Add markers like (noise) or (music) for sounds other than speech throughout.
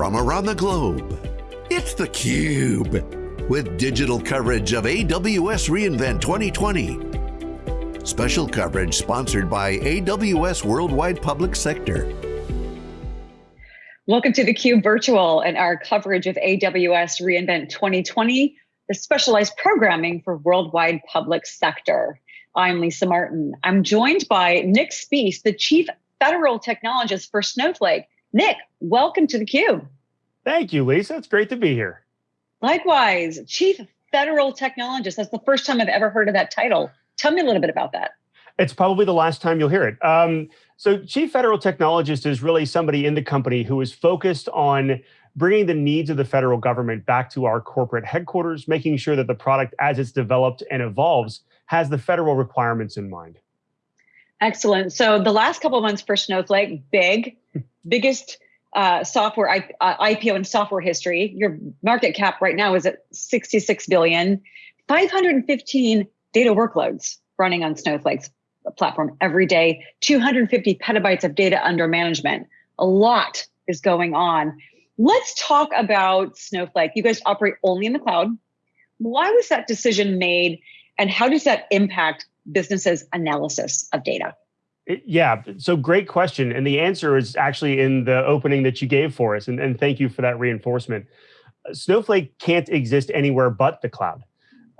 from around the globe. It's theCUBE, with digital coverage of AWS reInvent 2020. Special coverage sponsored by AWS Worldwide Public Sector. Welcome to theCUBE Virtual and our coverage of AWS reInvent 2020, the specialized programming for worldwide public sector. I'm Lisa Martin. I'm joined by Nick Speece, the Chief Federal Technologist for Snowflake. Nick, welcome to the theCUBE. Thank you, Lisa. It's great to be here. Likewise, Chief Federal Technologist. That's the first time I've ever heard of that title. Tell me a little bit about that. It's probably the last time you'll hear it. Um, so Chief Federal Technologist is really somebody in the company who is focused on bringing the needs of the federal government back to our corporate headquarters, making sure that the product as it's developed and evolves has the federal requirements in mind. Excellent. So the last couple of months for Snowflake, big, (laughs) biggest uh, software I, uh, IPO in software history. Your market cap right now is at 66 billion, 515 data workloads running on Snowflake's platform every day, 250 petabytes of data under management. A lot is going on. Let's talk about Snowflake. You guys operate only in the cloud. Why was that decision made and how does that impact businesses analysis of data? Yeah, so great question. And the answer is actually in the opening that you gave for us. And, and thank you for that reinforcement. Snowflake can't exist anywhere but the cloud.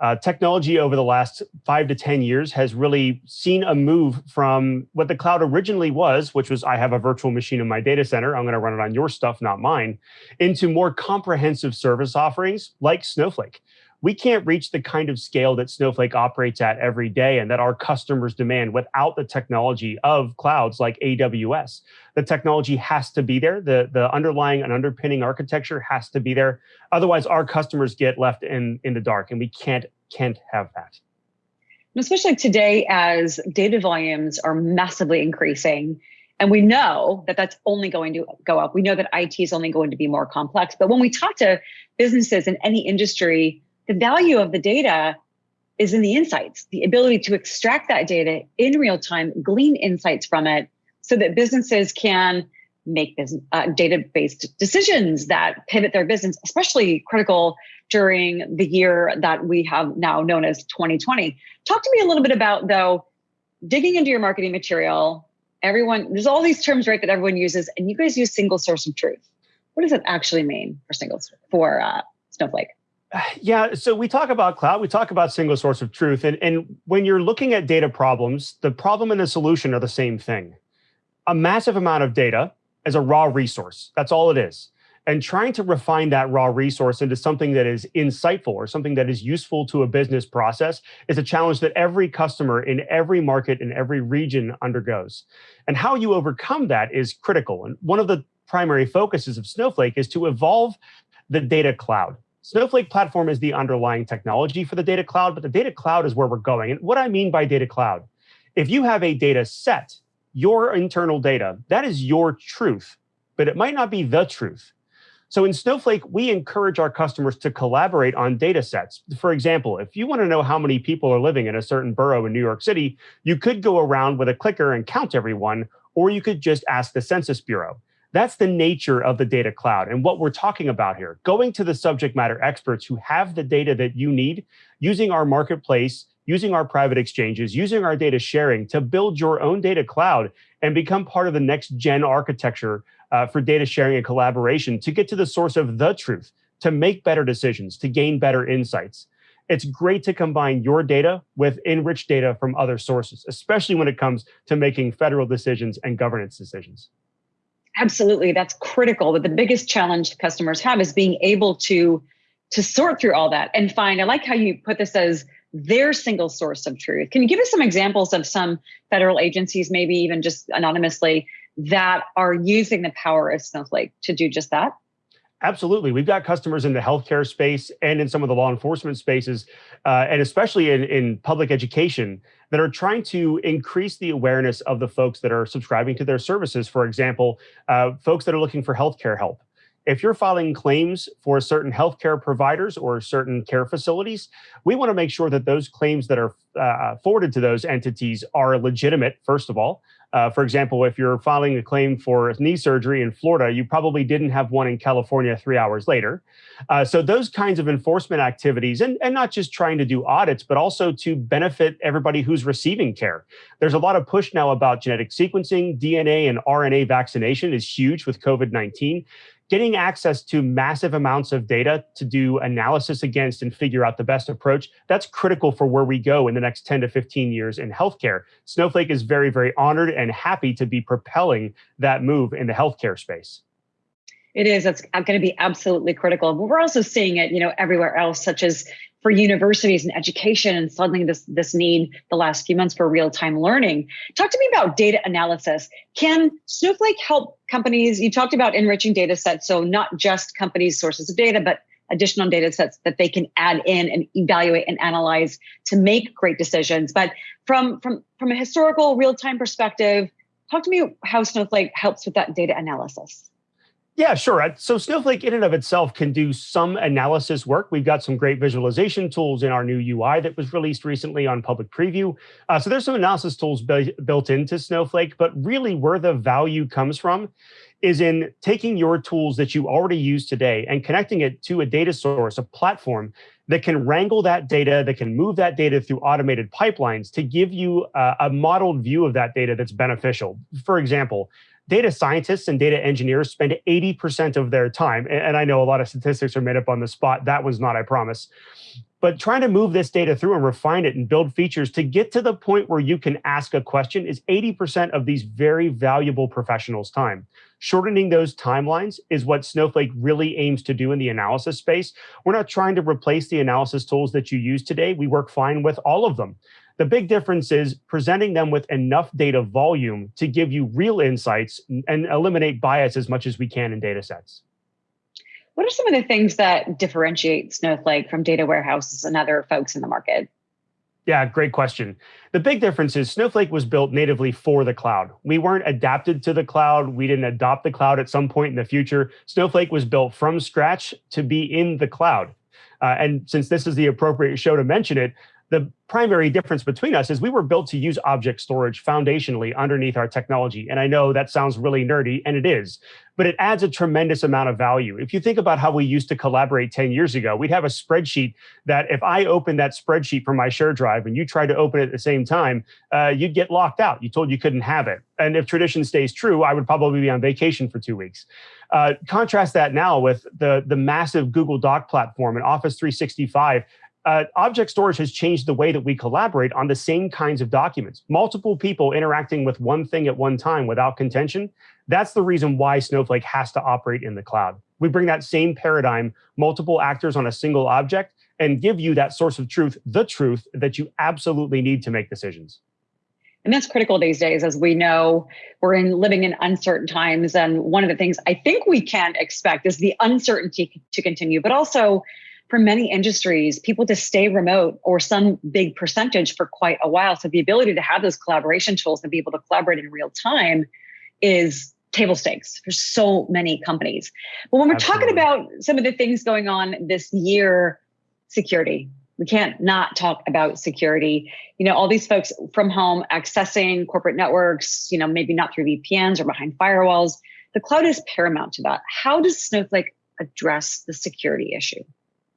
Uh, technology over the last five to 10 years has really seen a move from what the cloud originally was, which was I have a virtual machine in my data center, I'm going to run it on your stuff, not mine, into more comprehensive service offerings like Snowflake we can't reach the kind of scale that Snowflake operates at every day and that our customers demand without the technology of clouds like AWS. The technology has to be there. The, the underlying and underpinning architecture has to be there. Otherwise, our customers get left in, in the dark and we can't, can't have that. Especially today as data volumes are massively increasing, and we know that that's only going to go up. We know that IT is only going to be more complex. But when we talk to businesses in any industry, the value of the data is in the insights, the ability to extract that data in real time, glean insights from it so that businesses can make uh, data-based decisions that pivot their business, especially critical during the year that we have now known as 2020. Talk to me a little bit about though, digging into your marketing material, everyone, there's all these terms, right, that everyone uses, and you guys use single source of truth. What does it actually mean for single, for uh, Snowflake? (sighs) Yeah, so we talk about cloud, we talk about single source of truth. And, and when you're looking at data problems, the problem and the solution are the same thing. A massive amount of data is a raw resource. That's all it is. And trying to refine that raw resource into something that is insightful or something that is useful to a business process is a challenge that every customer in every market in every region undergoes. And how you overcome that is critical. And one of the primary focuses of Snowflake is to evolve the data cloud. Snowflake platform is the underlying technology for the data cloud, but the data cloud is where we're going. And what I mean by data cloud, if you have a data set, your internal data, that is your truth, but it might not be the truth. So in Snowflake, we encourage our customers to collaborate on data sets. For example, if you want to know how many people are living in a certain borough in New York City, you could go around with a clicker and count everyone, or you could just ask the Census Bureau. That's the nature of the data cloud and what we're talking about here. Going to the subject matter experts who have the data that you need, using our marketplace, using our private exchanges, using our data sharing to build your own data cloud and become part of the next gen architecture uh, for data sharing and collaboration to get to the source of the truth, to make better decisions, to gain better insights. It's great to combine your data with enriched data from other sources, especially when it comes to making federal decisions and governance decisions. Absolutely, that's critical. But the biggest challenge customers have is being able to to sort through all that and find. I like how you put this as their single source of truth. Can you give us some examples of some federal agencies, maybe even just anonymously, that are using the power of Snowflake to do just that? Absolutely. We've got customers in the healthcare space and in some of the law enforcement spaces, uh, and especially in, in public education, that are trying to increase the awareness of the folks that are subscribing to their services. For example, uh, folks that are looking for healthcare help. If you're filing claims for certain healthcare providers or certain care facilities, we want to make sure that those claims that are uh, forwarded to those entities are legitimate, first of all, Uh, for example, if you're filing a claim for knee surgery in Florida, you probably didn't have one in California three hours later. Uh, so those kinds of enforcement activities, and, and not just trying to do audits, but also to benefit everybody who's receiving care. There's a lot of push now about genetic sequencing, DNA and RNA vaccination is huge with COVID-19 getting access to massive amounts of data to do analysis against and figure out the best approach, that's critical for where we go in the next 10 to 15 years in healthcare. Snowflake is very, very honored and happy to be propelling that move in the healthcare space. It is. It's uh, going to be absolutely critical. But we're also seeing it, you know, everywhere else, such as for universities and education, and suddenly this this need the last few months for real time learning. Talk to me about data analysis. Can Snowflake help companies? You talked about enriching data sets, so not just companies' sources of data, but additional data sets that they can add in and evaluate and analyze to make great decisions. But from from from a historical real time perspective, talk to me how Snowflake helps with that data analysis. Yeah, sure. Uh, so Snowflake in and of itself can do some analysis work. We've got some great visualization tools in our new UI that was released recently on public preview. Uh, so there's some analysis tools built into Snowflake, but really where the value comes from is in taking your tools that you already use today and connecting it to a data source, a platform that can wrangle that data, that can move that data through automated pipelines to give you a, a modeled view of that data that's beneficial. For example, data scientists and data engineers spend 80% of their time, and I know a lot of statistics are made up on the spot. That was not, I promise. But trying to move this data through and refine it and build features to get to the point where you can ask a question is 80% of these very valuable professionals' time. Shortening those timelines is what Snowflake really aims to do in the analysis space. We're not trying to replace the analysis tools that you use today. We work fine with all of them. The big difference is presenting them with enough data volume to give you real insights and eliminate bias as much as we can in data sets. What are some of the things that differentiate Snowflake from data warehouses and other folks in the market? Yeah, great question. The big difference is Snowflake was built natively for the cloud. We weren't adapted to the cloud. We didn't adopt the cloud at some point in the future. Snowflake was built from scratch to be in the cloud. Uh, and since this is the appropriate show to mention it, the primary difference between us is we were built to use object storage foundationally underneath our technology. And I know that sounds really nerdy, and it is, but it adds a tremendous amount of value. If you think about how we used to collaborate 10 years ago, we'd have a spreadsheet that if I opened that spreadsheet from my share drive and you tried to open it at the same time, uh, you'd get locked out. You told you couldn't have it. And if tradition stays true, I would probably be on vacation for two weeks. Uh, contrast that now with the, the massive Google Doc platform and Office 365 uh, object storage has changed the way that we collaborate on the same kinds of documents. Multiple people interacting with one thing at one time without contention. That's the reason why Snowflake has to operate in the cloud. We bring that same paradigm, multiple actors on a single object, and give you that source of truth, the truth that you absolutely need to make decisions. And that's critical these days, as we know we're in living in uncertain times. And one of the things I think we can expect is the uncertainty to continue, but also for many industries, people to stay remote or some big percentage for quite a while. So the ability to have those collaboration tools and be able to collaborate in real time is table stakes for so many companies. But when we're Absolutely. talking about some of the things going on this year, security, we can't not talk about security. You know, all these folks from home accessing corporate networks, you know, maybe not through VPNs or behind firewalls. The cloud is paramount to that. How does Snowflake address the security issue?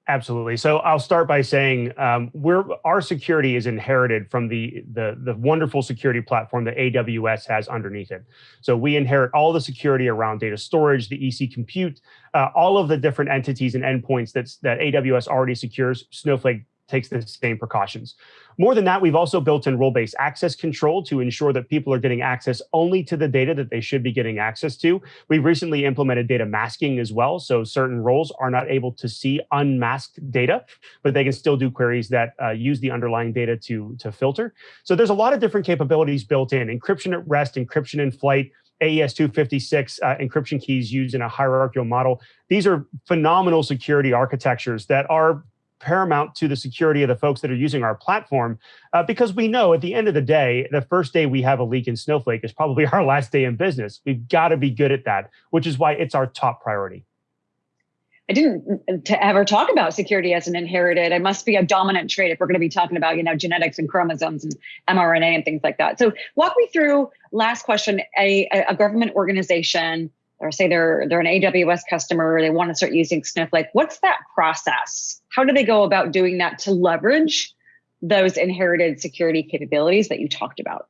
Absolutely. So I'll start by saying um, we're our security is inherited from the, the the wonderful security platform that AWS has underneath it. So we inherit all the security around data storage, the EC compute, uh, all of the different entities and endpoints that's that AWS already secures. Snowflake takes the same precautions. More than that, we've also built in role-based access control to ensure that people are getting access only to the data that they should be getting access to. We've recently implemented data masking as well, so certain roles are not able to see unmasked data, but they can still do queries that uh, use the underlying data to, to filter. So there's a lot of different capabilities built in, encryption at rest, encryption in flight, AES 256 uh, encryption keys used in a hierarchical model. These are phenomenal security architectures that are paramount to the security of the folks that are using our platform uh, because we know at the end of the day, the first day we have a leak in Snowflake is probably (laughs) our last day in business. We've got to be good at that, which is why it's our top priority. I didn't to ever talk about security as an inherited. It must be a dominant trait if we're going to be talking about, you know, genetics and chromosomes and mRNA and things like that. So walk me through last question, a, a government organization or say they're they're an AWS customer, they want to start using Snowflake. What's that process? How do they go about doing that to leverage those inherited security capabilities that you talked about?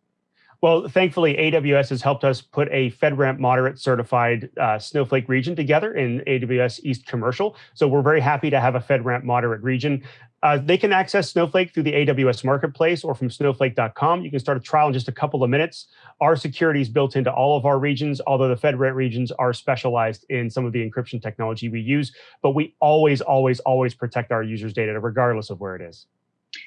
Well, thankfully, AWS has helped us put a FedRAMP moderate certified uh, Snowflake region together in AWS East Commercial. So we're very happy to have a FedRAMP moderate region. Uh, they can access Snowflake through the AWS Marketplace or from snowflake.com. You can start a trial in just a couple of minutes. Our security is built into all of our regions, although the FedRAMP regions are specialized in some of the encryption technology we use. But we always, always, always protect our users' data, regardless of where it is.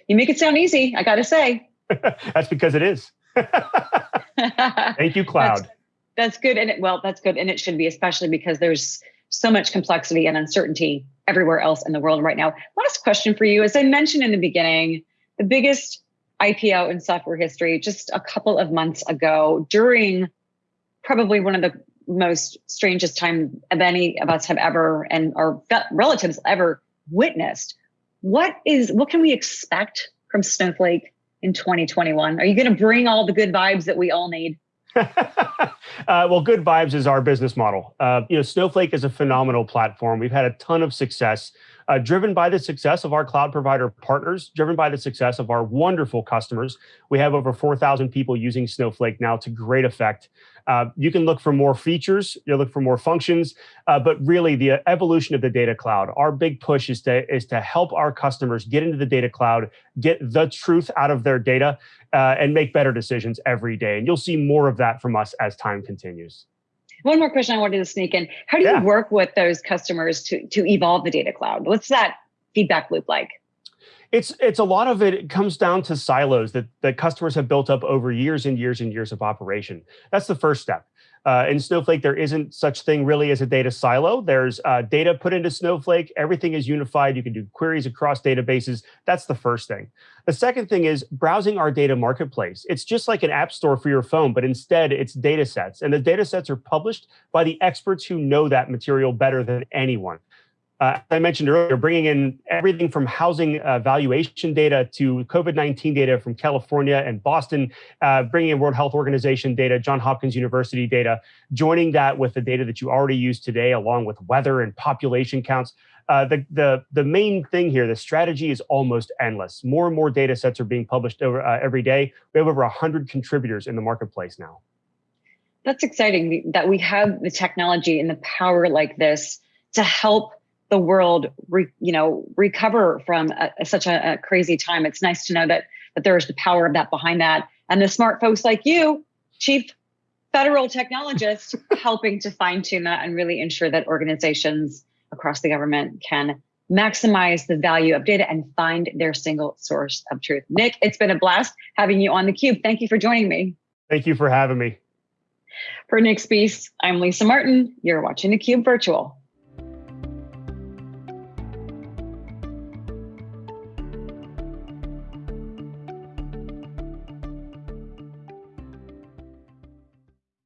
You make it sound easy, I got to say. (laughs) (laughs) That's because it is. (laughs) Thank you, Cloud. That's, that's good. And it, well, that's good. And it should be, especially because there's so much complexity and uncertainty everywhere else in the world right now. Last question for you. As I mentioned in the beginning, the biggest IPO in software history just a couple of months ago during probably one of the most strangest time of any of us have ever and our relatives ever witnessed. What is what can we expect from Snowflake in 2021? Are you going to bring all the good vibes that we all need? (laughs) uh, well, good vibes is our business model. Uh, you know, Snowflake is a phenomenal platform. We've had a ton of success, uh, driven by the success of our cloud provider partners, driven by the success of our wonderful customers. We have over 4,000 people using Snowflake now to great effect. Uh, you can look for more features, you look for more functions, uh, but really the evolution of the data cloud. Our big push is to is to help our customers get into the data cloud, get the truth out of their data, uh, and make better decisions every day. And you'll see more of that from us as time continues. One more question I wanted to sneak in: How do you work with those customers to to evolve the data cloud? What's that feedback loop like? It's it's a lot of it, it comes down to silos that that customers have built up over years and years and years of operation. That's the first step. Uh, in Snowflake, there isn't such thing really as a data silo. There's uh, data put into Snowflake. Everything is unified. You can do queries across databases. That's the first thing. The second thing is browsing our data marketplace. It's just like an app store for your phone, but instead it's data sets. And the data sets are published by the experts who know that material better than anyone uh, I mentioned earlier, bringing in everything from housing uh, valuation data to COVID-19 data from California and Boston, uh, bringing in World Health Organization data, Johns Hopkins University data, joining that with the data that you already use today, along with weather and population counts. Uh, the, the, the main thing here, the strategy is almost endless. More and more data sets are being published over, uh, every day. We have over 100 contributors in the marketplace now. That's exciting that we have the technology and the power like this to help the world, re, you know, recover from a, such a, a, crazy time. It's nice to know that that there's the power of that behind that, and the smart folks like you, chief federal technologist, (laughs) helping to fine tune that and really ensure that organizations across the government can maximize the value of data and find their single source of truth. Nick, it's been a blast having you on the Cube. Thank you for joining me. Thank you for having me. For Nick Speece, I'm Lisa Martin. You're watching the Cube Virtual.